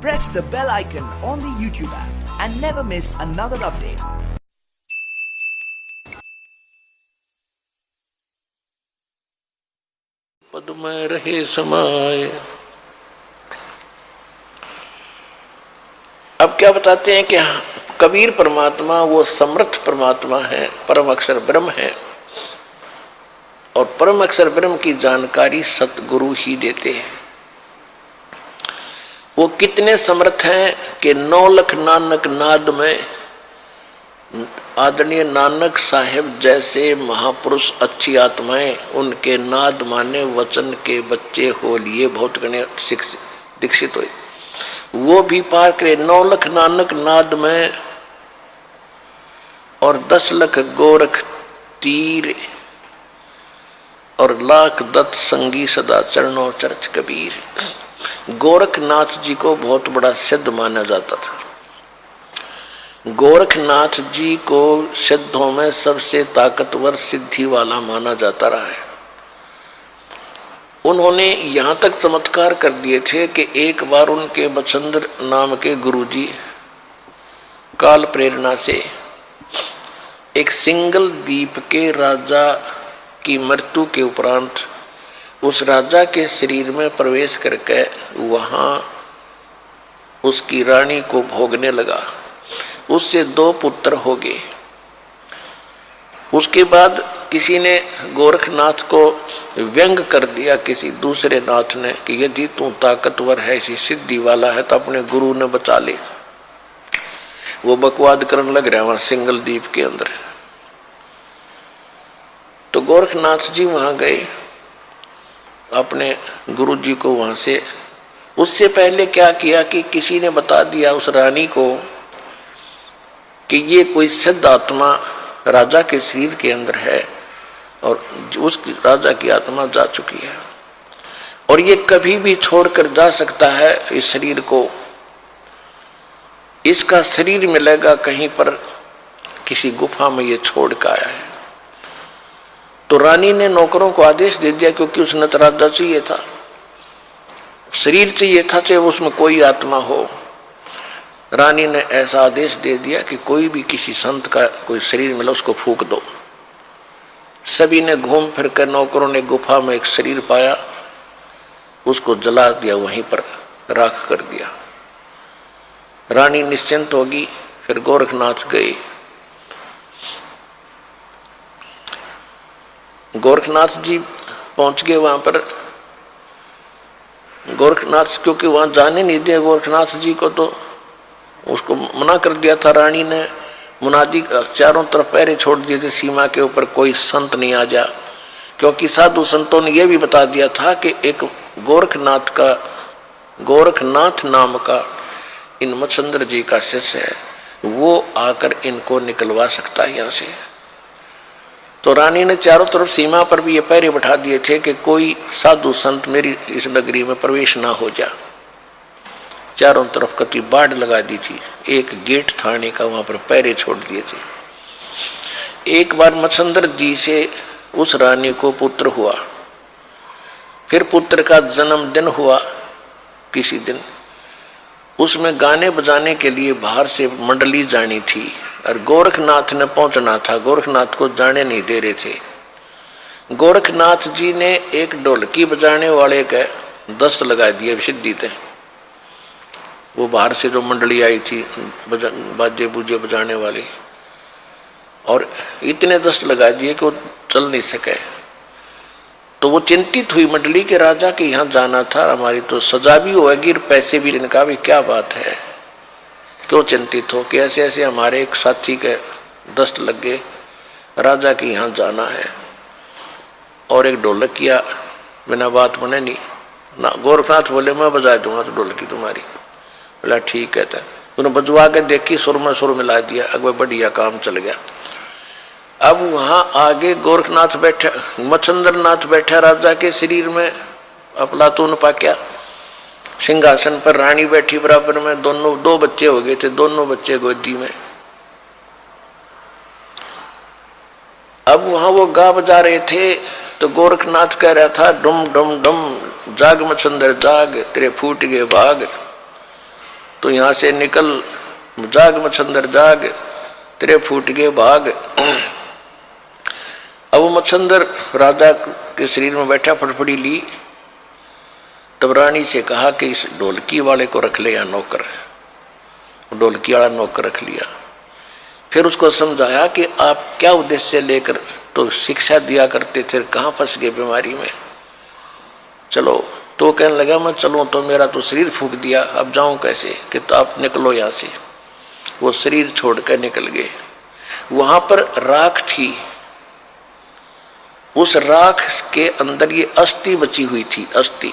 press the bell icon on the YouTube app and never miss another update. पद में रहे समाये। अब क्या बताते हैं कि हाँ, कबीर परमात्मा वो समर्थ परमात्मा है परम अक्षर ब्रह्म है। और परम अक्षर ब्रह्म की जानकारी सतगुरु ही देते हैं। वो कितने समर्थ हैं कि नौ लख नानक नाद में आदरणीय नानक साहेब जैसे महापुरुष अच्छी आत्माएँ उनके नाद माने वचन के बच्चे हो लिए। बहुत गणे दीक्षित हुए। वो भी पार करे नौ लख नानक नाद में और दस लख गोरख तीर और लाख दत्त संगी सदा चरणों चर्च कबीर। गोरखनाथ जी को बहुत बड़ा सिद्ध माना जाता था। गोरखनाथ जी को सिद्धों में सबसे ताकतवर सिद्धि वाला माना जाता रहा है। उन्होंने यहाँ तक चमत्कार कर दिए थे कि एक बार उनके बचंद्र नाम के गुरुजी काल प्रेरणा से एक सिंगल द्वीप के राजा की मृत्यु के उपरांत उस राजा के शरीर में प्रवेश करके वहाँ उसकी रानी को भोगने लगा। उससे दो पुत्र हो गए। उसके बाद किसी ने गोरखनाथ को व्यंग कर दिया, किसी दूसरे नाथ ने, कि यदि तू ताकतवर है इसी सिद्धि वाला है तो अपने गुरु ने बचा ले। वो बकवाद करने लग रहा है वहाँ सिंगल द्वीप के अंदर। तो गोरखनाथ जी वहाँ गए। अपने गुरु जी को वहाँ से। उससे पहले क्या किया कि किसी ने बता दिया उस रानी को कि ये कोई सिद्ध आत्मा राजा के शरीर के अंदर है और उस राजा की आत्मा जा चुकी है। और ये कभी भी छोड़कर जा सकता है इस शरीर को। इसका शरीर मिलेगा कहीं पर किसी गुफा में ये छोड़ कर आया है। तो रानी ने नौकरों को आदेश दे दिया क्योंकि उसने राजा चाहिए था। शरीर चाहिए था, चाहे उसमें कोई आत्मा हो। रानी ने ऐसा आदेश दे दिया कि कोई भी किसी संत का कोई शरीर मिला, उसको फूक दो। सभी ने घूम फिर कर नौकरों ने गुफा में एक शरीर पाया, उसको जला दिया, वहीं पर राख कर दिया। रानी निश्चिंत होगी, फिर गोरखनाथ गए गोरखनाथ जी पहुँच गए वहाँ पर। गोरखनाथ, क्योंकि वहाँ जाने नहीं दिया गोरखनाथ जी को तो उसको मना कर दिया था रानी ने। मुनादी चारों तरफ़ पैरे छोड़ दिए थे, सीमा के ऊपर कोई संत नहीं आ जा। क्योंकि साधु संतों ने यह भी बता दिया था कि एक गोरखनाथ का, गोरखनाथ नाम का इन मचंद्र जी का शिष्य है। वो आकर इनको निकलवा सकता है यहाँ से। तो रानी ने चारों तरफ़ सीमा पर भी ये पैरे बैठा दिए थे कि कोई साधु संत मेरी इस नगरी में प्रवेश ना हो जा। चारों तरफ़ कति बाढ़ लगा दी थी। एक गेट थाने का वहाँ पर पैरे छोड़ दिए थे। एक बार मच्छंदर जी से उस रानी को पुत्र हुआ। फिर पुत्र का जन्मदिन हुआ किसी दिन। उसमें गाने बजाने के लिए बाहर से मंडली जानी थी। और गोरखनाथ ने पहुँचना था। गोरखनाथ को जाने नहीं दे रहे थे। गोरखनाथ जी ने एक ढोलकी बजाने वाले का दस्त लगा दिया सिद्धि थे वो बाहर से जो मंडली आई थी, बाजे, बूजे बजाने वाली। और इतने दस्त लगा दिए कि वो चल नहीं सके। तो वो चिंतित हुई मंडली के राजा के यहाँ जाना था, हमारी तो सजा भी होगी और पैसे भी इनका भी क्या बात है। क्यों चिंतित हो कि ऐसे ऐसे हमारे एक साथी के दस्त लग गए राजा के यहाँ जाना है। और एक ढोलक किया, बिना बात बने नहीं। ना, गोरखनाथ बोले, मैं बजा दूँगा तो ढोलकी तुम्हारी। बोला, ठीक है उन्होंने बजवा के देखी, सुर में सुर मिला दिया। अगवा बढ़िया काम चल गया। अब वहाँ आगे गोरखनाथ बैठे मच्छंद्र नाथ बैठे राजा के शरीर में अपलातून पाक्या सिंहासन पर रानी बैठी बराबर में, दोनों, दो बच्चे हो गए थे, दोनों बच्चे गोदी में। अब वहाँ वो गा बजा रहे थे तो गोरखनाथ कह रहा था, डुम डुम डुम, जाग मच्छंदर जाग, तेरे फूट गए भाग। तो यहाँ से निकल, जाग मच्छंदर जाग, तेरे फूट गए भाग। अब मच्छंदर राजा के शरीर में बैठा फटफड़ी ली। तब रानी से कहा कि इस ढोलकी वाले को रख ले या नौकर। ढोलकी वाला नौकर रख लिया। फिर उसको समझाया कि आप क्या उद्देश्य लेकर तो शिक्षा दिया करते थे कहाँ फंस गए बीमारी में? चलो तो कहने लगा, मैं चलो तो मेरा तो शरीर फूक दिया, अब जाऊँ कैसे? कि तो आप निकलो यहाँ से। वो शरीर छोड़कर निकल गए। वहाँ पर राख थी। उस राख के अंदर ये अस्थि बची हुई थी, अस्थि।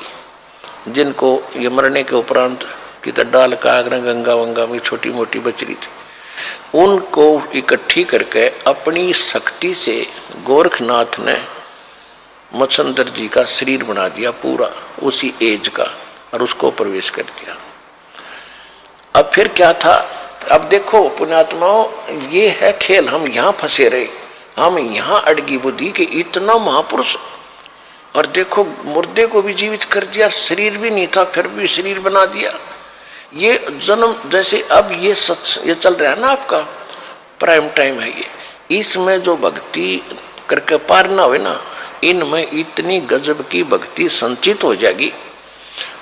जिनको ये मरने के उपरांत की तो डाल कागरा गंगा वंगा में छोटी मोटी बच रही थी। उनको इकट्ठी करके अपनी शक्ति से गोरखनाथ ने मच्छंदर जी का शरीर बना दिया पूरा, उसी एज का, और उसको प्रवेश कर दिया। अब फिर क्या था? अब देखो पुण्यात्माओं, ये है खेल, हम यहाँ फंसे रहे। हम यहाँ अड़गी बुद्धि कि इतना महापुरुष और देखो, मुर्दे को भी जीवित कर दिया, शरीर भी नहीं था, फिर भी शरीर बना दिया। ये जन्म, जैसे अब ये सच, ये चल रहा है ना आपका प्राइम टाइम है ये। इसमें जो भक्ति करके पार ना हो ना, इनमें इतनी गजब की भक्ति संचित हो जाएगी।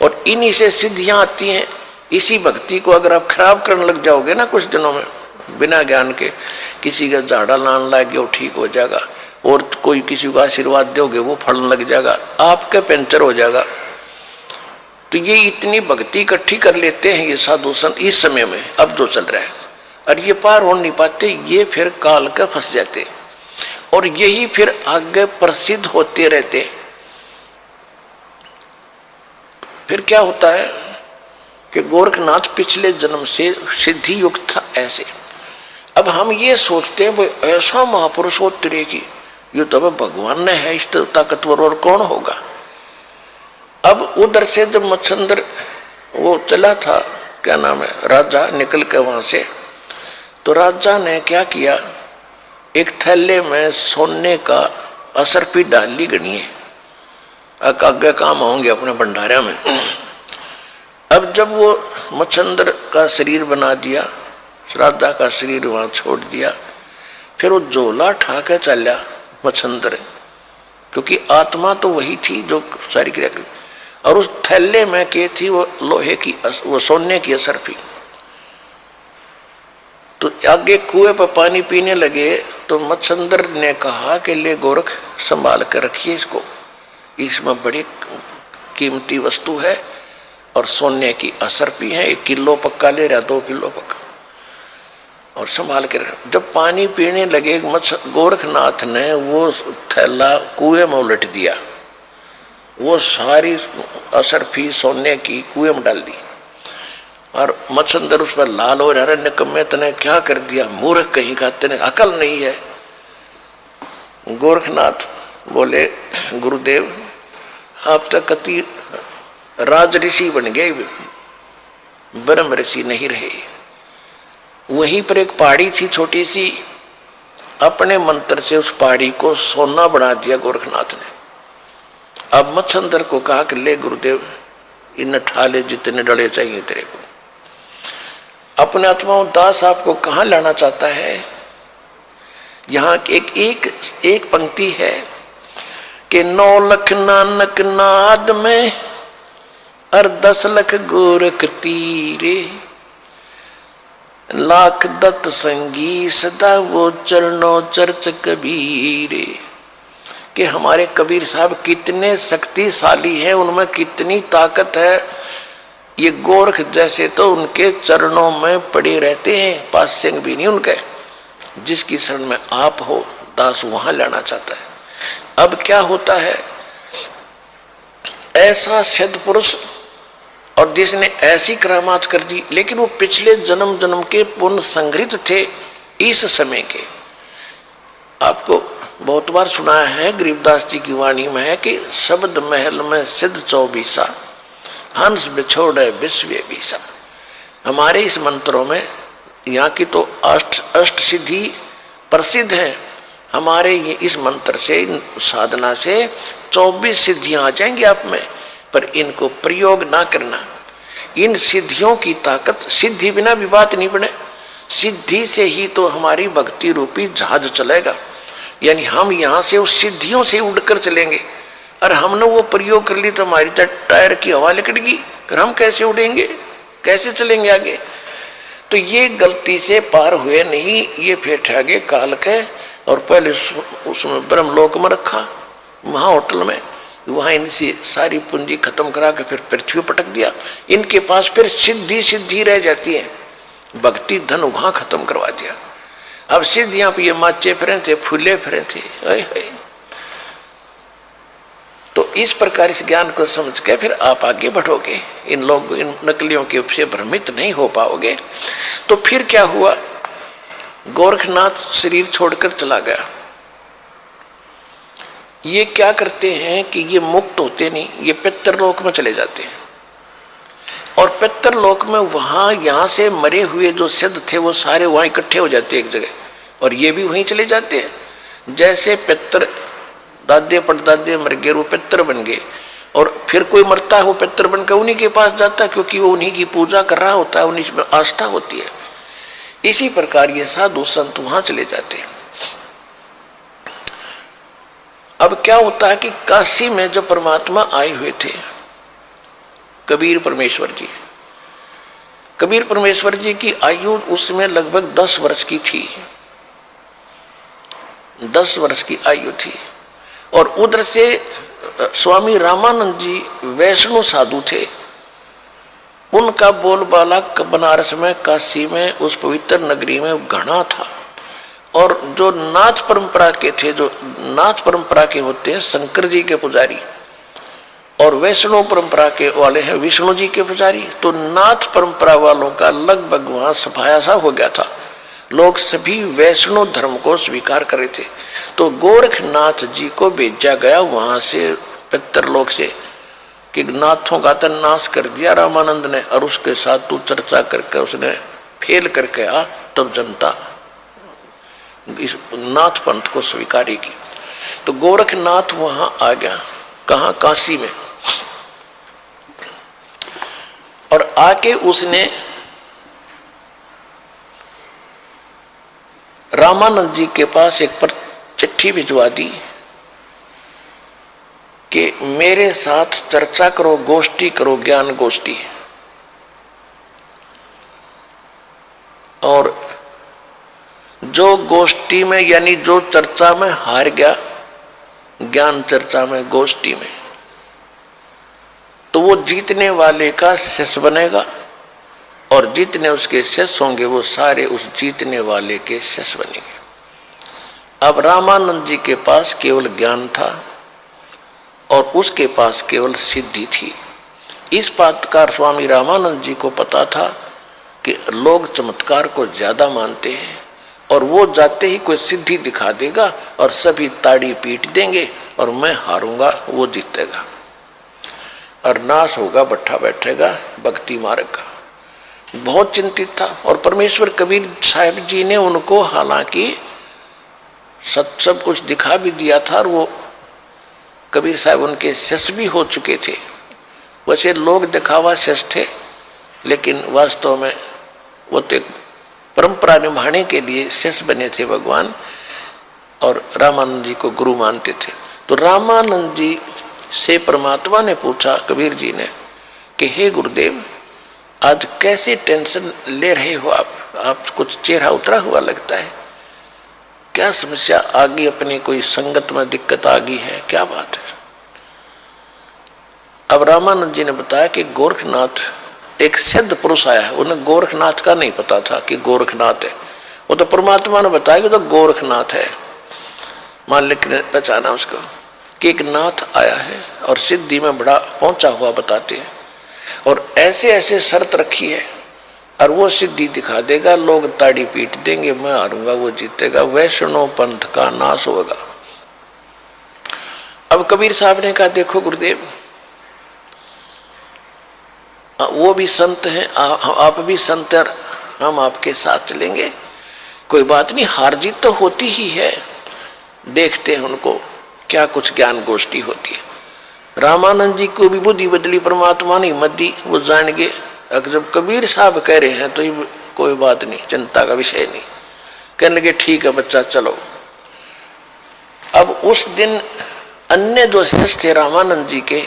और इन्हीं से सिद्धियाँ आती हैं। इसी भक्ति को अगर आप खराब करने लग जाओगे ना कुछ दिनों में, बिना ज्ञान के, किसी का झाड़ा लान लग गया ठीक हो जाएगा। और कोई किसी को आशीर्वाद दोगे, वो फल लग जाएगा, आपका पेंचर हो जाएगा। तो ये इतनी भक्ति इकट्ठी कर लेते हैं ये साधु संत इस समय में, अब जो चल रहा है। और ये पार हो नहीं पाते, ये फिर काल का फंस जाते और यही फिर आगे प्रसिद्ध होते रहते फिर क्या होता है कि गोरखनाथ पिछले जन्म से सिद्धि युक्त था ऐसे। अब हम ये सोचते हैं, वो ऐसा महापुरुष हो तेरे की ये तो अब भगवान ने है, इस ताकतवर और कौन होगा? अब उधर से जब मच्छंदर वो चला था, क्या नाम है, राजा निकल के वहाँ से तो राजा ने क्या किया? एक थैले में सोने का असर भी डाल ली गणिए आगे काम होंगे अपने भंडारा में। अब जब वो मच्छंदर का शरीर बना दिया, राजा का शरीर वहाँ छोड़ दिया, फिर वो झोला ठा के मच्छंदर क्योंकि आत्मा तो वही थी जो सारी क्रिया करी और उस थैले में के थी वो लोहे की वो सोने की असर थी। तो आगे कुएँ पर पानी पीने लगे तो मच्छंदर ने कहा कि ले गोरख, संभाल कर रखिए इसको। इसमें बड़ी कीमती वस्तु है और सोने की असर भी है। एक किलो पक्का ले रहा, दो किलो पक्का। और संभाल के जब पानी पीने लगे मच्छ गोरखनाथ ने वो थैला, कुएँ में उलट दिया। वो सारी असर फ़ी सोने की कुएँ में डाल दी। और मच्छंदर उस पर लाल हो रहा निकम्मे तने क्या कर दिया? मूर्ख कहीं का तेने अकल नहीं है। गोरखनाथ बोले, गुरुदेव, आप तक कति राज ऋषि बन गए, ब्रह्म ऋषि नहीं रहे। वहीं पर एक पहाड़ी थी छोटी सी। अपने मंत्र से उस पहाड़ी को सोना बना दिया गोरखनाथ ने। अब मच्छंदर को कहा कि ले गुरुदेव, इन ठाले जितने डले चाहिए तेरे को। अपने आत्मा दास आपको कहाँ लाना चाहता है? यहाँ एक एक एक पंक्ति है कि नौ लख नानक नाद में और दस लख गोरख तीरे। लाख दत्त संगी सदा वो चरणों चर्च कबीरे। कि हमारे कबीर साहब कितने शक्तिशाली हैं, उनमें कितनी ताकत है। ये गोरख जैसे तो उनके चरणों में पड़े रहते हैं, पास सिंह भी नहीं उनके। जिसकी शरण में आप हो, दास वहाँ लेना चाहता है। अब क्या होता है? ऐसा सिद्ध पुरुष और जिसने ऐसी करामात कर दी, लेकिन वो पिछले जन्म जन्म के पुण्य संग्रहित थे इस समय के। आपको बहुत बार सुना है गरीबदास जी की वाणी में है कि शब्द महल में सिद्ध चौबीसा, हंस बिछोड़ विश्व बीसा। हमारे इस मंत्रों में यहाँ की तो अष्ट अष्ट सिद्धि प्रसिद्ध है। हमारे ये इस मंत्र से, साधना से चौबीस सिद्धियाँ आ जाएँगी आप में। पर इनको प्रयोग ना करना। इन सिद्धियों की ताकत, सिद्धि बिना भी बात नहीं बने। सिद्धि से ही तो हमारी भक्ति रूपी जहाज़ चलेगा। यानी हम यहाँ से उस सिद्धियों से उड़कर चलेंगे। और हमने वो प्रयोग कर ली तो हमारी तो टायर की हवा लिकड़गी। फिर हम कैसे उड़ेंगे? कैसे चलेंगे आगे? तो ये गलती से पार हुए नहीं, ये फिर आगे काल के और पहले उसमें ब्रह्मलोक में रखा, वहाँ होटल में। वहाँ इनसे सारी पूंजी खत्म करा के फिर पृथ्वी पटक दिया। इनके पास फिर सिद्धि सिद्धि रह जाती है। भक्ति धन वहाँ खत्म करवा दिया। अब सिद्धियाँ पे ये माचे फिरे थे, फूले फिरे थे। तो इस प्रकार इस ज्ञान को समझ के फिर आप आगे बढ़ोगे। इन लोग, इन नकलियों के से भ्रमित नहीं हो पाओगे। तो फिर क्या हुआ? गोरखनाथ शरीर छोड़कर चला गया। ये क्या करते हैं कि ये मुक्त होते नहीं, ये पितृलोक में चले जाते हैं। और पितृलोक में वहाँ यहाँ से मरे हुए जो सिद्ध थे, वो सारे वहाँ इकट्ठे हो जाते एक जगह। और ये भी वहीं चले जाते हैं। जैसे पितर दादे पड़दादे मर गए, वो पितर बन गए। और फिर कोई मरता है, वो पितर बनकर उन्हीं के पास जाता है, क्योंकि वो उन्हीं की पूजा कर रहा होता है, उन्हीं में आस्था होती है। इसी प्रकार ये साधु संत वहाँ चले जाते हैं। अब क्या होता है कि काशी में जो परमात्मा आए हुए थे, कबीर परमेश्वर जी, कबीर परमेश्वर जी की आयु उसमें लगभग दस वर्ष की थी। दस वर्ष की आयु थी। और उधर से स्वामी रामानंद जी वैष्णो साधु थे। उनका बोलबाला बनारस में, काशी में, उस पवित्र नगरी में घना था। और जो नाथ परंपरा के थे, जो नाथ परंपरा के होते हैं, शंकर जी के पुजारी और वैष्णव परंपरा के वाले हैं, विष्णु जी के पुजारी तो नाथ परंपरा वालों का लगभग वहाँ सफाया सा हो गया था। लोग सभी वैष्णव धर्म को स्वीकार कर रहे थे। तो गोरखनाथ जी को भेजा गया वहाँ से पितरलोक से कि नाथों का तो नाश कर दिया रामानंद ने और उसके साथ तू चर्चा करके उसने फेल करके आ, तब जनता इस नाथ पंथ को स्वीकारेगी। तो गोरखनाथ वहाँ आ गया। कहा? काशी में। और आके उसने रामानंद जी के पास एक पर चिट्ठी भिजवा दी कि मेरे साथ चर्चा करो, गोष्ठी करो, ज्ञान गोष्ठी और जो गोष्ठी में, यानी जो चर्चा में हार गया, ज्ञान चर्चा में, गोष्ठी में तो वो जीतने वाले का शिष्य बनेगा और जितने उसके शिष्य होंगे, वो सारे उस जीतने वाले के शिष्य बनेंगे। अब रामानंद जी के पास केवल ज्ञान था और उसके पास केवल सिद्धि थी। इस बात का स्वामी रामानंद जी को पता था कि लोग चमत्कार को ज़्यादा मानते हैं। और वो जाते ही कोई सिद्धि दिखा देगा और सभी ताड़ी पीट देंगे और मैं हारूँगा, वो जीतेगा। और नाश होगा, बट्ठा बैठेगा, भक्ति मार्ग। का बहुत चिंतित था और परमेश्वर कबीर साहब जी ने उनको हालाँकि सब सब कुछ दिखा भी दिया था और वो कबीर साहब उनके शस भी हो चुके थे। वैसे लोग दिखावा शस थे, लेकिन वास्तव में वो तो एक परंपरा निभाने के लिए शेष बने थे भगवान और रामानंद जी को गुरु मानते थे। तो रामानंद जी से परमात्मा ने पूछा, कबीर जी ने, कि हे गुरुदेव, आज कैसे टेंशन ले रहे हो आप? आप कुछ चेहरा उतरा हुआ लगता है। क्या समस्या? आ गई अपनी कोई संगत में दिक्कत आ गई है? क्या बात है? अब रामानंद जी ने बताया कि गोरखनाथ एक सिद्ध पुरुष आया है, उन्हें गोरखनाथ का नहीं पता था कि गोरखनाथ है। वो तो परमात्मा ने बताया कि तो गोरखनाथ है। मालिक ने पहचाना उसको कि एक नाथ आया है और सिद्धि में बड़ा पहुँचा हुआ बताते हैं और ऐसे ऐसे शर्त रखी है और वो सिद्धि दिखा देगा, लोग ताड़ी पीट देंगे, मैं हारूँगा, वो जीतेगा, वैष्णव पंथ का नाश होगा। अब कबीर साहब ने कहा, देखो गुरुदेव वो भी संत हैं, आप भी संत हैं, हम आपके साथ चलेंगे। कोई बात नहीं हार जीत तो होती ही है। देखते हैं उनको, क्या कुछ ज्ञान गोष्ठी होती है। रामानंद जी को भी बुद्धि बदली, परमात्मा ने हिम्मत दी वो जान गए। अगर जब कबीर साहब कह रहे हैं तो ये कोई बात नहीं चिंता का विषय नहीं। कहने लगे, ठीक है बच्चा, चलो। अब उस दिन अन्य जो शिष्य थे रामानंद जी के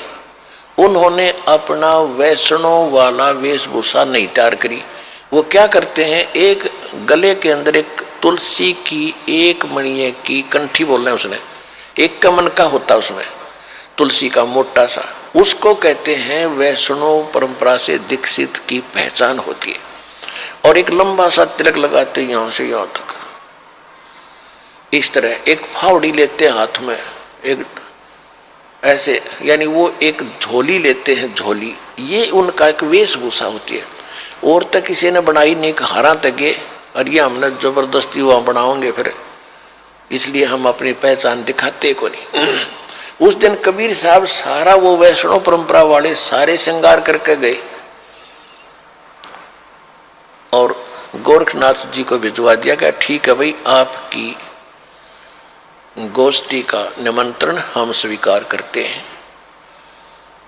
उन्होंने अपना वैष्णव वाला वेशभूषा नहीं तैयार करी। वो क्या करते हैं? एक गले के अंदर एक तुलसी की, एक मणिये की कंठी बोल रहे हैं उसने। एक कमन का होता उसमें, तुलसी का मोटा सा। उसको कहते हैं वैष्णव परंपरा से दीक्षित की पहचान होती है। और एक लंबा सा तिलक लगाते यहाँ से यहाँ तक। इस तरह एक फावड़ी लेते हाथ में, एक ऐसे, यानी वो एक झोली लेते हैं, झोली। ये उनका एक वेशभूषा होती है। और तक किसी ने बनाई नहीं हारा तक और ये हमने ज़बरदस्ती वहाँ बनाओगे फिर। इसलिए हम अपनी पहचान दिखाते को नहीं। उस दिन कबीर साहब सारा वो वैष्णव परंपरा वाले सारे श्रृंगार करके गए। और गोरखनाथ जी को भिजवा दिया गया, ठीक है भाई, आपकी गोष्ठी का निमंत्रण हम स्वीकार करते हैं।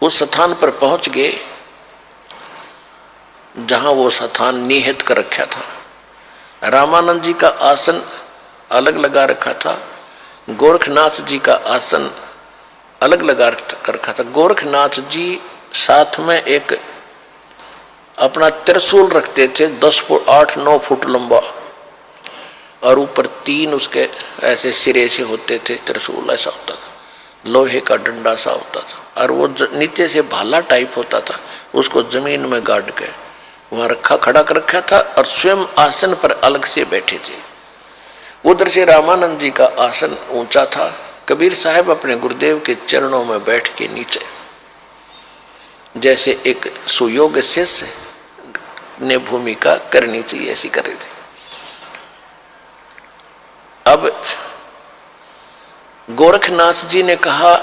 उस स्थान पर पहुँच गए, जहाँ वो स्थान निहित कर रखा था। रामानंद जी का आसन अलग लगा रखा था, गोरखनाथ जी का आसन अलग लगा रखा था। गोरखनाथ जी साथ में एक अपना त्रिशूल रखते थे, दस फुट, आठ, नौ फुट लंबा। और ऊपर तीन उसके ऐसे सिरे से होते थे, त्रिशूल ऐसा होता था, लोहे का डंडा सा होता था, और वो नीचे से भाला टाइप होता था, उसको ज़मीन में गाड़ के, वहाँ रखा, खड़ा कर रखा था और स्वयं आसन पर अलग से बैठे थे। उधर से रामानंद जी का आसन ऊँचा था, कबीर साहब अपने गुरुदेव के चरणों में बैठ के नीचे, जैसे एक सुयोग शिष्य ने भूमिका करनी चाहिए, ऐसी कर रही थी। अब गोरखनाथ जी ने कहा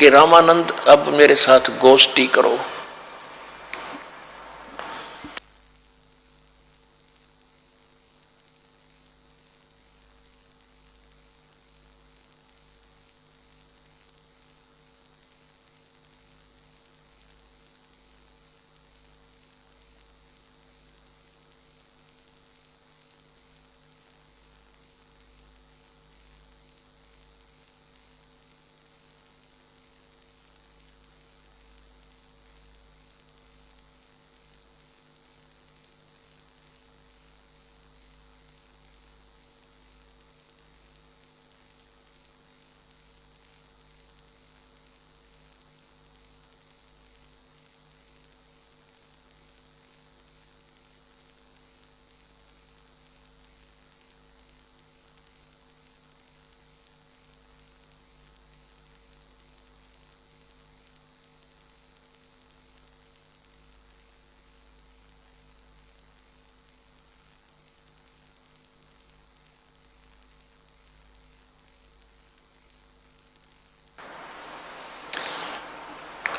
कि रामानंद अब मेरे साथ गोष्ठी करो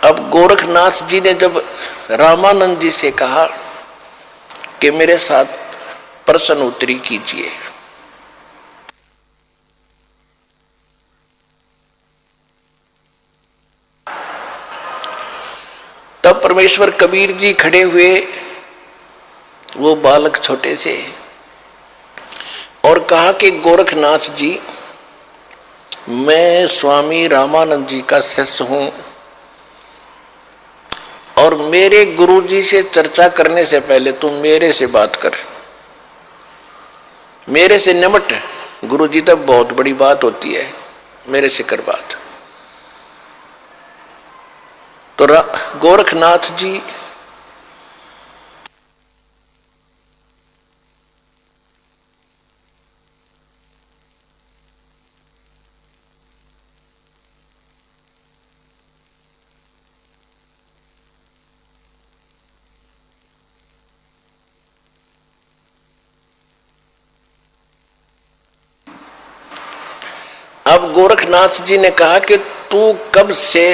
अब गोरखनाथ जी ने जब रामानंद जी से कहा कि मेरे साथ प्रश्न उत्तरी कीजिए। तब परमेश्वर कबीर जी खड़े हुए, वो बालक छोटे से, और कहा कि गोरखनाथ जी, मैं स्वामी रामानंद जी का शिष्य हूँ। और मेरे गुरुजी से चर्चा करने से पहले तुम मेरे से बात कर। मेरे से निमट गुरुजी तक तो बहुत बड़ी बात होती है। मेरे से कर बात। तो गोरखनाथ जी अब गोरखनाथ जी ने कहा कि तू कब से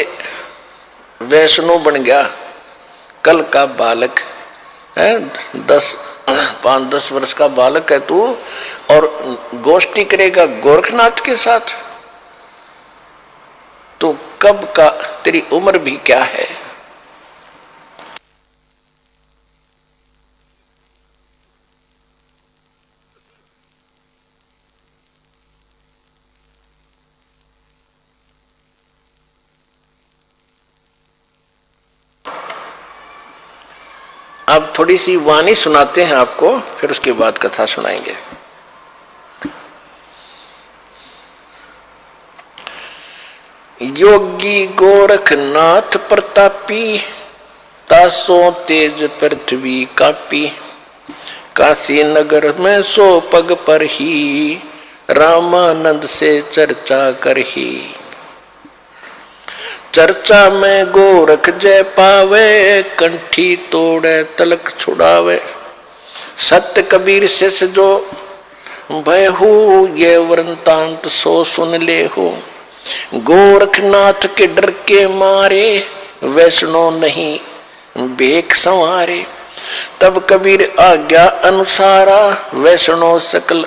वैष्णो बन गया? कल का बालक है, दस, पाँच, दस वर्ष का बालक है तू, और गोष्ठी करेगा गोरखनाथ के साथ। तो कब का, तेरी उम्र भी क्या है अब थोड़ी सी वाणी सुनाते हैं आपको, फिर उसके बाद कथा सुनाएँगे। योगी गोरखनाथ प्रतापी, तासो तेज पृथ्वी कापी काशी नगर में सो पग पर ही, रामानंद से चर्चा कर ही। चर्चा में गोरख जय पावे, कंठी तोड़े, तलक छुड़ावे। सत्य कबीर से जो, भय हो, ये वृंतांत सो सुन ले हो। गोरखनाथ के डर के मारे, वैष्णो नहीं बेक संवारे। तब कबीर आज्ञा अनुसारा, वैष्णो सकल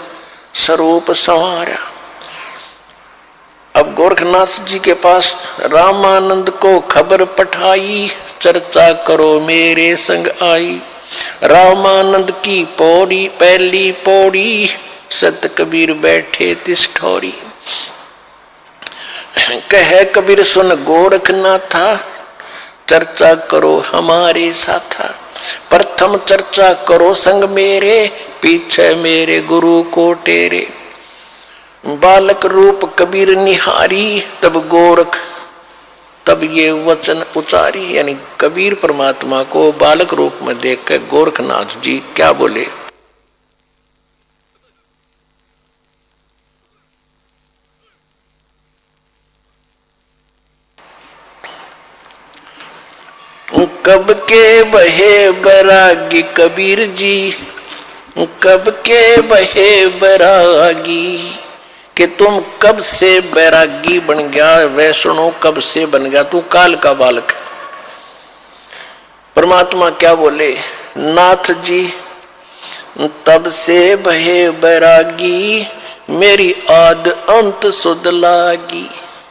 स्वरूप संवारा। अब गोरखनाथ जी के पास रामानंद को खबर पठाई, चर्चा करो मेरे संग आई। रामानंद की पौड़ी, पहली पौड़ी सत कबीर बैठे तिष्ठौरी। कह, कबीर सुन गोरखनाथा, चर्चा करो हमारे साथा। प्रथम चर्चा करो संग मेरे, पीछे मेरे गुरु को टेरे। बालक रूप कबीर निहारी, तब गोरख, तब ये वचन उचारी यानी कबीर परमात्मा को बालक रूप में देख कर गोरखनाथ जी क्या बोले? कब के बहे बरागी कबीर जी, कब के बहे बरागी? कि तुम कब से बैरागी बन गया वैष्णो कब से बन गया, तू काल का बालक परमात्मा क्या बोले? नाथ जी, तब से बहे बैरागी, मेरी आद अंत सुध लागी।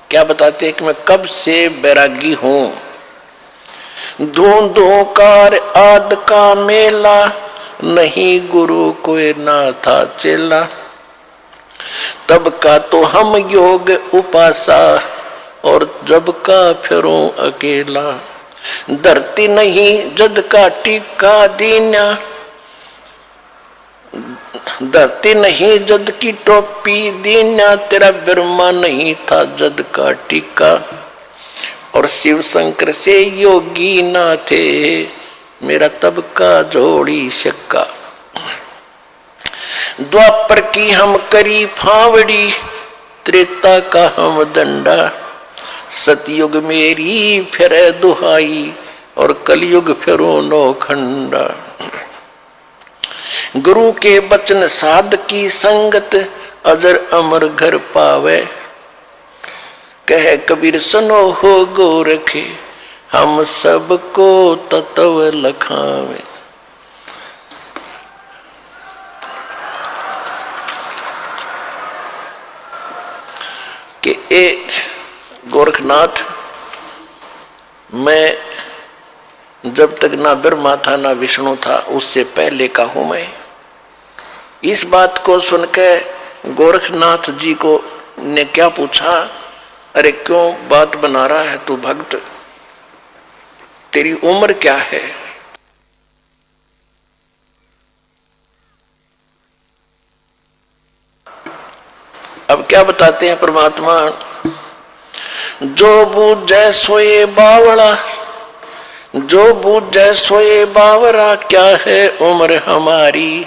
क्या बताते हैं कि मैं कब से बैरागी हूँ? धूंधों कार आद का मेला, नहीं गुरु कोई ना था चेला। तब का तो हम योग उपासा, और जब का फिरो अकेला। धरती नहीं, जद का टीका दीना धरती नहीं, जद की टोपी दीना तेरा बिरमा नहीं था, जद का टीका। और शिव शंकर से योगी ना थे, मेरा तब का जोड़ी शक्का द्वापर की हम करी फावड़ी, त्रेता का हम दंडा। सतयुग मेरी फिर दुहाई और कलयुग फिरो नो खंडा। गुरु के बचन साध की संगत अजर अमर घर पावे। कह कबीर, सुनो हो गोरखे, हम सबको तत्व लखावे। कि ए गोरखनाथ, मैं जब तक ना ब्रह्मा था, ना विष्णु था, उससे पहले का हूँ मैं। इस बात को सुनकर गोरखनाथ जी को ने क्या पूछा, अरे क्यों बात बना रहा है तू भक्त? तेरी उम्र क्या है? अब क्या बताते हैं परमात्मा? जो बूझे सोए बावड़ा, जो बूझे सोए बावरा क्या है उम्र हमारी?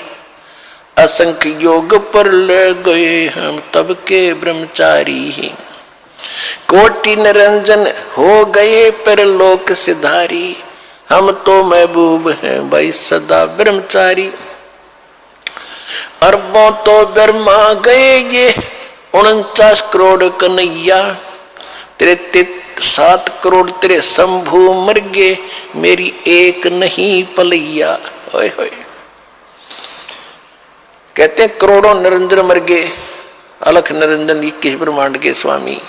असंख्य योग पर ले गए हम तब के ब्रह्मचारी ही। कोटि निरंजन हो गए पर लोक सिधारी, हम तो महबूब हैं भाई सदा ब्रह्मचारी। अरबों तो ब्रह्मा गए ये उनचास करोड़ कन्हैया, तेरे सात करोड़ तेरे शंभु मर गए, मेरी एक नहीं पलैया। होए होए। कहते हैं, करोड़ों निरंजन मर गए, अलख निरंजन इक्कीस ब्रह्मांड के स्वामी।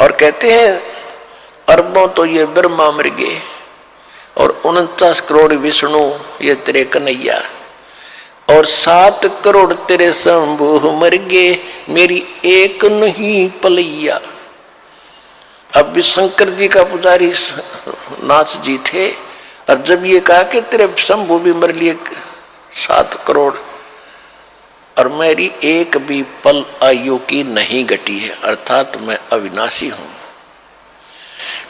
और कहते हैं, अरबों तो ये ब्रह्मा मर गए, और उनचास करोड़ विष्णु ये तेरे कन्हैया। और सात करोड़ तेरे शंभु मर गए, मेरी एक नहीं पलैया। अब भी शंकर जी का पुजारी नाथ जी थे, और जब ये कहा कि तेरे शंभु भी मर लिए सात करोड़, और मेरी एक भी पल आयु की नहीं घटी है, अर्थात मैं अविनाशी हूँ।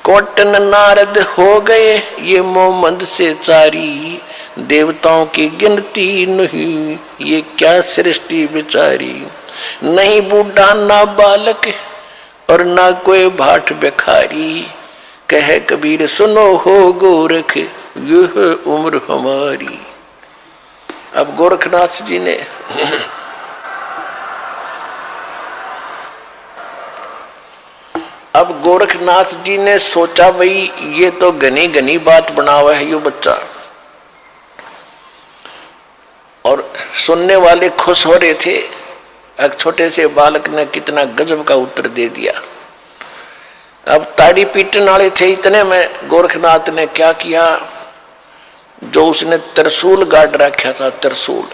कोटन नारद हो गए, ये मोहम्मद से चारी देवताओं की गिनती नहीं, ये क्या सृष्टि बिचारी? नहीं बूढ़ा ना बालक और ना कोई भाट बेखारी कह कबीर, सुनो हो गोरख, यह उम्र हमारी। अब गोरखनाथ जी ने अब गोरखनाथ जी ने सोचा, भाई, ये तो घनी घनी बात बना हुआ है यो बच्चा और सुनने वाले खुश हो रहे थे। एक छोटे से बालक ने कितना गजब का उत्तर दे दिया। अब ताड़ी पीटने वाले थे इतने में गोरखनाथ ने क्या किया? जो उसने तरसूल गाड़ रखा था तरसूल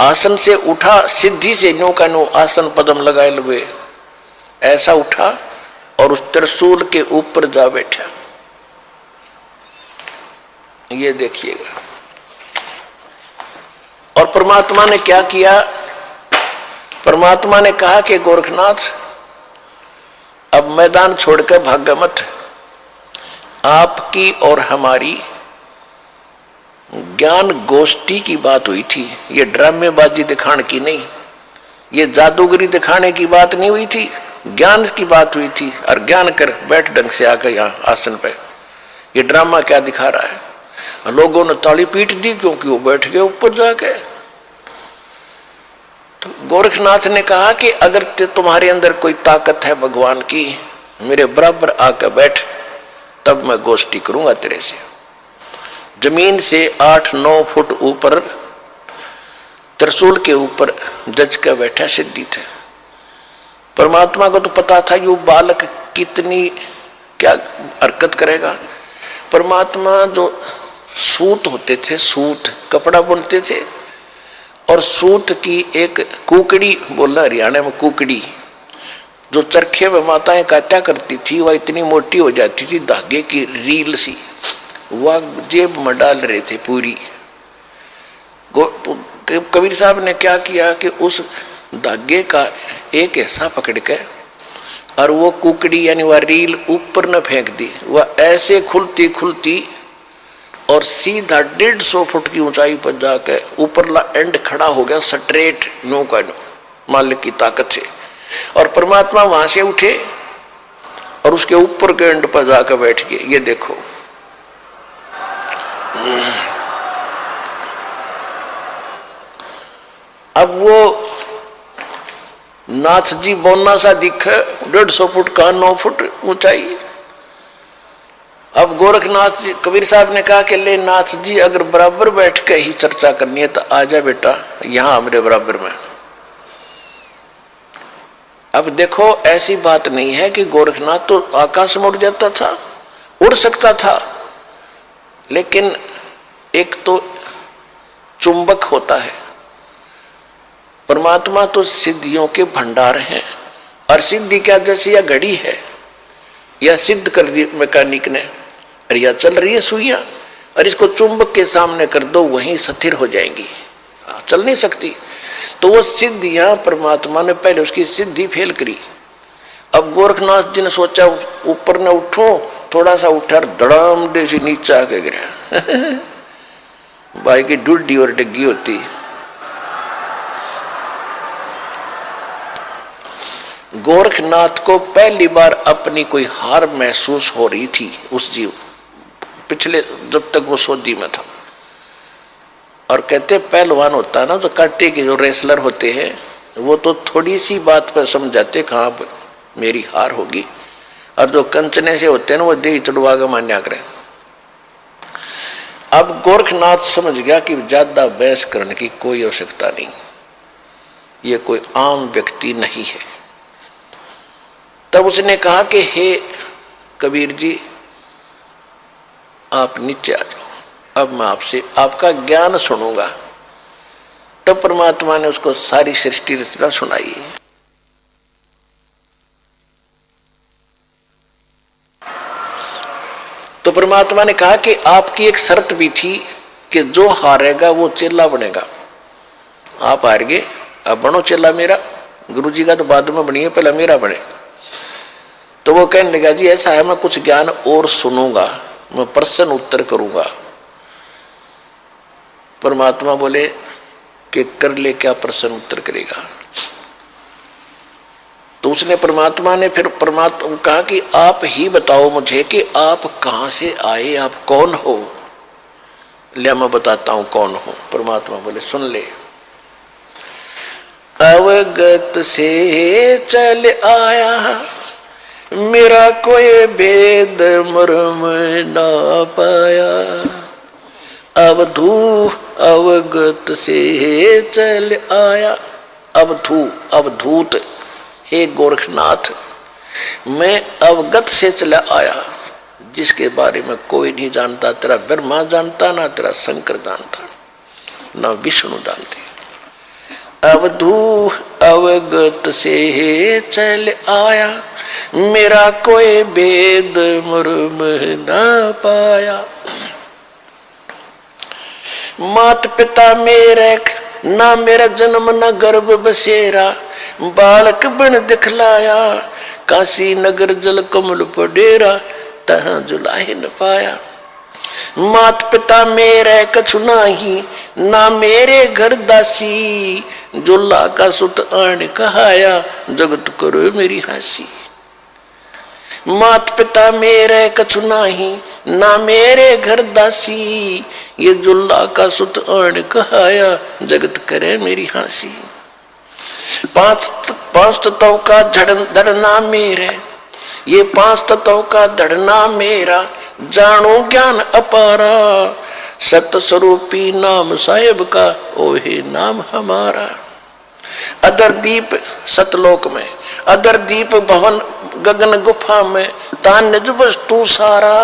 आसन से उठा, सिद्धि से नो का नो आसन पदम लगाए लगे ऐसा उठा और उस त्रिशूल के ऊपर जा बैठा। ये देखिएगा। और परमात्मा ने क्या किया? परमात्मा ने कहा कि गोरखनाथ, अब मैदान छोड़कर भाग्य मत। आपकी और हमारी ज्ञान गोष्ठी की बात हुई थी। ये ड्रामेबाजी दिखाने की नहीं, ये जादूगरी दिखाने की बात नहीं हुई थी, ज्ञान की बात हुई थी। और ज्ञान कर बैठ ढंग से आकर यहाँ आसन पे। ये ड्रामा क्या दिखा रहा है? लोगों ने ताली पीट दी क्योंकि वो बैठ गए ऊपर जाके। तो गोरखनाथ ने कहा कि अगर तुम्हारे अंदर कोई ताकत है भगवान की, मेरे बराबर आकर बैठ, तब मैं गोष्ठी करूँगा तेरे से। ज़मीन से आठ नौ फुट ऊपर, त्रिशूल के ऊपर जज का बैठा सिद्धि थे परमात्मा को तो पता था यू बालक कितनी, क्या हरकत करेगा। परमात्मा जो सूत होते थे, सूत, कपड़ा बुनते थे और सूत की एक कुकड़ी बोला हरियाणा में कुकड़ी, जो चरखे में माताएँ काटा करती थी, वह इतनी मोटी हो जाती थी, धागे की रील सी, वह जेब में डाल रहे थे पूरी। कबीर साहब ने क्या किया कि उस धागे का एक हिस्सा पकड़ के, और वो कुकड़ी यानी वह रील ऊपर न फेंक दी, वह ऐसे खुलती खुलती और सीधा डेढ़ सौ फुट की ऊंचाई पर जाकर ऊपरला एंड खड़ा हो गया स्ट्रेट नो का नो मालिक की ताकत से। और परमात्मा वहाँ से उठे और उसके ऊपर के एंड पर जाकर बैठ गए। ये देखो। अब वो नाथ जी बोना सा दिख, डेढ़ सौ फुट का नौ फुट ऊंचाई। अब गोरखनाथ जी, कबीर साहब ने कहा कि ले नाथ जी, अगर बराबर बैठ के ही चर्चा करनी है तो आ जा बेटा, यहाँ मेरे बराबर में। अब देखो, ऐसी बात नहीं है कि गोरखनाथ तो आकाश में उड़ जाता था, उड़ सकता था, लेकिन एक तो चुंबक होता है। परमात्मा तो सिद्धियों के भंडार हैं, और सिद्धि क्या जैसे यह घड़ी है यह सिद्ध कर दी मैकेनिक ने। और यह चल रही है सुइया, और इसको चुंबक के सामने कर दो, वहीं स्थिर हो जाएँगी। चल नहीं सकती। तो वो सिद्धियाँ परमात्मा ने पहले उसकी सिद्धि फेल करी। अब गोरखनाथ जी ने सोचा, ऊपर न उठो थोड़ा सा उठा धड़ाम दे से नीचे आके गिरा। भाई की डुड्डी और डिग्गी होती। गोरखनाथ को पहली बार अपनी कोई हार महसूस हो रही थी उस जीव पिछले जब तक वो सोदी में था। और कहते पहलवान होता ना तो कांटे के जो रेसलर होते हैं, वो तो थोड़ी सी बात पर समझाते कहाँ मेरी हार होगी। और जो कंचने से होते हैं ना, वो दे चढ़वा के मान्या करें अब गोरखनाथ समझ गया कि ज़्यादा बहस करने की कोई आवश्यकता नहीं। ये कोई आम व्यक्ति नहीं है। तब उसने कहा कि, हे कबीर जी आप नीचे आ जाओ। अब मैं आपसे आपका ज्ञान सुनूँगा। तब परमात्मा ने उसको सारी सृष्टि रचना सुनाई। तो परमात्मा ने कहा कि आपकी एक शर्त भी थी कि जो हारेगा वो चेला बनेगा। आप हार गए अब बनो चेला मेरा। गुरु जी का तो बाद में बनिए, पहले मेरा बने। तो वो कहने लगा, जी, ऐसा है, मैं कुछ ज्ञान और सुनूँगा। मैं प्रश्न उत्तर करूँगा। परमात्मा बोले, कि कर ले क्या प्रश्न उत्तर करेगा? तो उसने परमात्मा ने फिर परमात्मा कहा कि आप ही बताओ मुझे कि आप कहाँ से आए, आप कौन हो? लिया मैं बताता हूँ कौन हो। परमात्मा बोले, सुन ले। अवगत से चल आया मेरा कोई भेद मरम ना पाया। अवधू अवगत से चल आया। अवधू अवधूत हे गोरखनाथ, मैं अवगत से चला आया। जिसके बारे में कोई नहीं जानता, तेरा ब्रह्मा जानता, ना तेरा शंकर जानता, ना विष्णु जानते। अवधू अवगत से चल आया। मेरा कोई भेद मुर्म ना पाया। मात पिता मेरे ना मेरा जन्म, न गर्भ बसेरा। बालक बन दिखलाया, काशी नगर जल कमल पडेरा, तह जुलाहे न पाया। मात पिता मेरे कछु नाही, ना मेरे घर दासी जुल्ला का सुत आण कहाया, जगत करो मेरी हँसी। मात पिता मेरे कछु नाही, ना मेरे घर दासी। ये जुल्ला का सुत आण कहाया, जगत करे मेरी हँसी। पाँच पाँच तत्व का धड़ना मेरे। ये पाँच तत्व का धड़ना मेरा, जानो ज्ञान अपारा। सत स्वरूपी नाम साहेब का, ओहे नाम हमारा। अदर दीप, सतलोक में। अदर दीप भवन गगन गुफा में तान वस्तु सारा।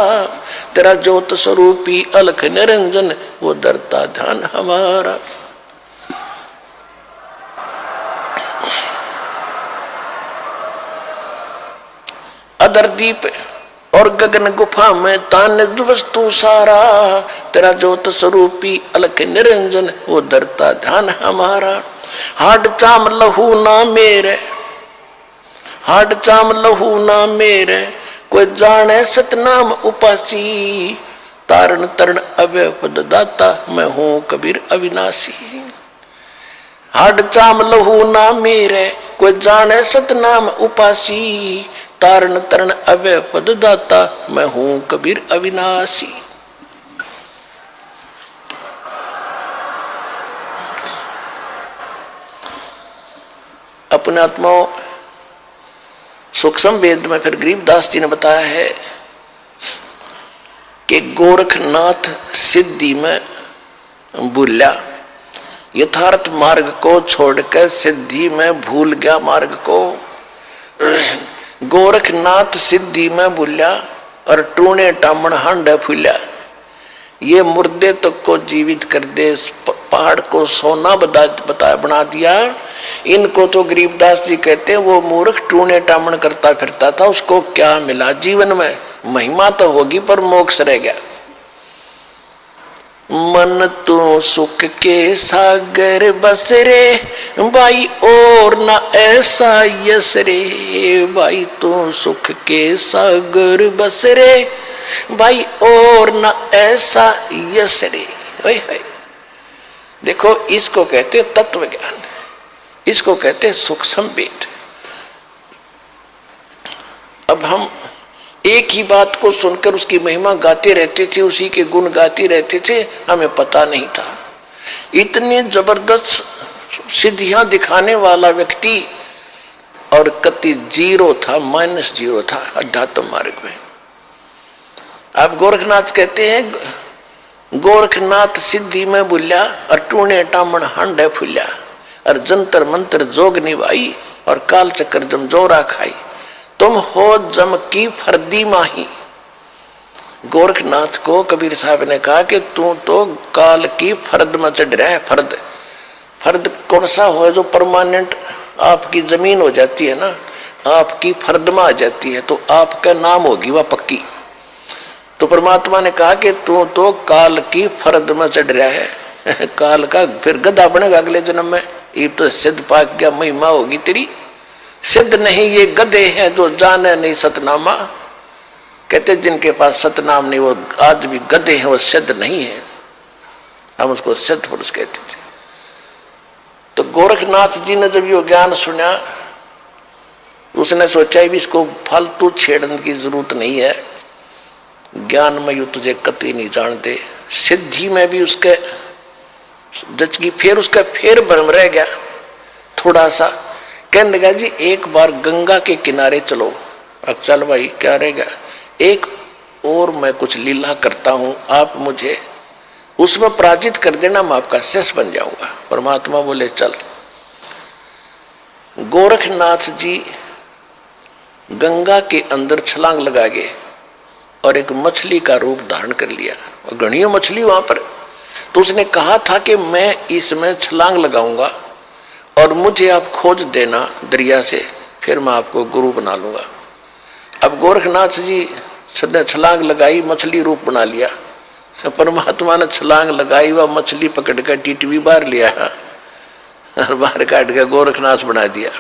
तेरा ज्योत स्वरूपी अलख निरंजन, वो दरता ध्यान हमारा। अदर दीप और गगन गुफा में तान वस्तु सारा। तेरा ज्योत स्वरूपी अलख निरंजन, वो दरता ध्यान हमारा। हाड चाम लहू ना मेरे हाड चाम लहू ना मेरे, कोई जाने सतनाम उपासी। तारण तरण अव्य पद दाता, मैं हूँ कबीर अविनाशी। हाड चाम लहू ना मेरे, कोई जाने सतनाम उपासी। तारण तरण अव्य पद दाता, मैं हूँ कबीर अविनाशी। अपने आत्माओं सूक्ष्म वेद में फिर गरीबदास जी ने बताया है कि गोरखनाथ सिद्धि में भूल्या यथार्थ मार्ग को छोड़कर सिद्धि में भूल गया मार्ग को। गोरखनाथ सिद्धि में भूल्या और टूने टामण हंड फूल्या ये मुर्दे तक तो को जीवित कर दे पहाड़ को सोना बता, बना दिया। इनको तो गरीबदास जी कहते हैं, वो मूर्ख टूने टामण करता फिरता था, उसको क्या मिला जीवन में? महिमा तो होगी पर मोक्ष रह गया। मन तो सुख के सागर बसरे भाई और ना ऐसा यसरे भाई तो सुख के सागर बसरे भाई और ना ऐसा यसरे। देखो, इसको कहते तत्व ज्ञान इसको कहते हैं सुख संवेद अब हम एक ही बात को सुनकर उसकी महिमा गाते रहते थे, उसी के गुण गाते रहते थे, हमें पता नहीं था। इतने ज़बरदस्त सिद्धियाँ दिखाने वाला व्यक्ति और कति ज़ीरो था, माइनस ज़ीरो था अध्यात्म मार्ग में। आप गोरखनाथ कहते हैं, गोरखनाथ सिद्धि में बुल्या और टामण हंड फुल्या और जंतर मंत्र जोग निभाई और काल चक्कर जम जोरा खाई। तुम हो जम की फर्दी माही। गोरखनाथ को कबीर साहब ने कहा कि तू तो काल की फर्द में चढ़ रहा है, फर्द। फर्द कौन सा हो जो परमानेंट आपकी ज़मीन हो जाती है ना, आपकी फर्द में आ जाती है तो आपका नाम होगी वह पक्की। तो परमात्मा ने कहा कि तू तो काल की फर्द में चढ़ रहा है। काल का फिर गधा बनेगा अगले जन्म में। ये तो सिद्ध पाक क्या महिमा होगी तेरी। सिद्ध नहीं, ये गधे हैं जो जाने नहीं सतनामा। कहते जिनके पास सतनाम नहीं, वो आज भी गधे हैं, वो सिद्ध नहीं है। हम उसको सिद्ध पुरुष कहते थे। तो गोरखनाथ जी ने जब ये ज्ञान सुना, उसने सोचा भी इसको फालतू छेड़ने की ज़रूरत नहीं है। ज्ञान में यू तुझे कति नहीं जानते। सिद्धि में भी उसके जच की फिर उसका फिर भ्रम रह गया। थोड़ा सा कहने लगा, जी, एक बार गंगा के किनारे चलो। अब चल भाई, क्या रहेगा एक और मैं कुछ लीला करता हूँ, आप मुझे उसमें पराजित कर देना, मैं आपका शेष बन जाऊँगा। परमात्मा बोले, चल। गोरखनाथ जी गंगा के अंदर छलांग लगा गए और एक मछली का रूप धारण कर लिया। और घड़ियों मछली वहाँ पर तो उसने कहा था कि मैं इसमें छलांग लगाऊँगा और मुझे आप खोज देना दरिया से, फिर मैं आपको गुरु बना लूँगा। अब गोरखनाथ जी ने छलांग लगाई, मछली रूप बना लिया। परमात्मा ने छलांग लगाई, वह मछली पकड़ कर टिटवी बाहर लिया और बाहर काट के गोरखनाथ बना दिया।